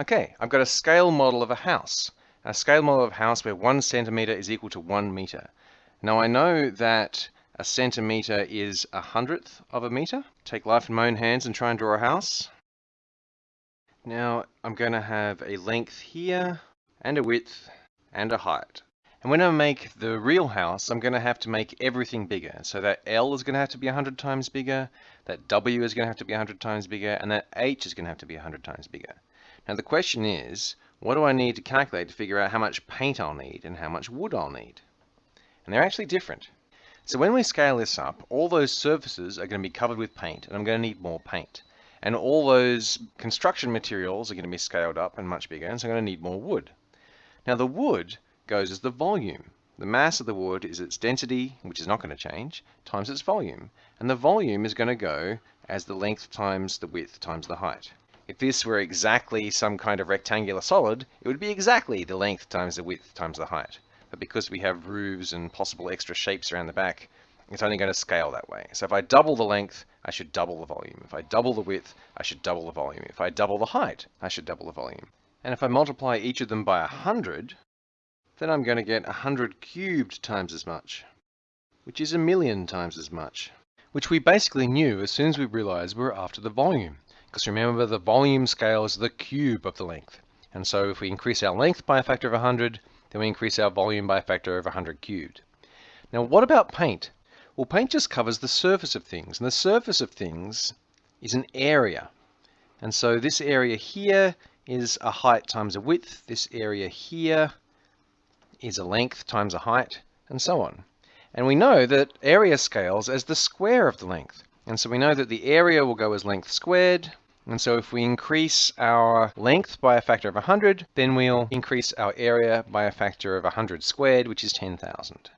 Okay, I've got a scale model of a house. A scale model of a house where one centimeter is equal to one meter. Now I know that a centimeter is a hundredth of a meter. Take life in my own hands and try and draw a house. Now I'm going to have a length here and a width and a height. And when I make the real house, I'm going to have to make everything bigger. So that L is going to have to be 100 times bigger, that W is going to have to be 100 times bigger, and that H is going to have to be 100 times bigger. Now the question is, what do I need to calculate to figure out how much paint I'll need and how much wood I'll need? And they're actually different. So when we scale this up, all those surfaces are going to be covered with paint, and I'm going to need more paint. And all those construction materials are going to be scaled up and much bigger, and so I'm going to need more wood. Now the wood goes as the volume. The mass of the wood is its density, which is not going to change, times its volume. And the volume is going to go as the length times the width times the height. If this were exactly some kind of rectangular solid, it would be exactly the length times the width times the height. But because we have roofs and possible extra shapes around the back, it's only going to scale that way. So if I double the length, I should double the volume. If I double the width, I should double the volume. If I double the height, I should double the volume. And if I multiply each of them by 100, then I'm going to get 100 cubed times as much, which is a million times as much, which we basically knew as soon as we realized we were after the volume. Because remember, the volume scale is the cube of the length. And so if we increase our length by a factor of 100, then we increase our volume by a factor of 100 cubed. Now, what about paint? Well, paint just covers the surface of things, and the surface of things is an area. And so this area here is a height times a width. This area here is a length times a height, and so on. And we know that area scales as the square of the length. And so we know that the area will go as length squared. And so if we increase our length by a factor of 100, then we'll increase our area by a factor of 100 squared, which is 10,000.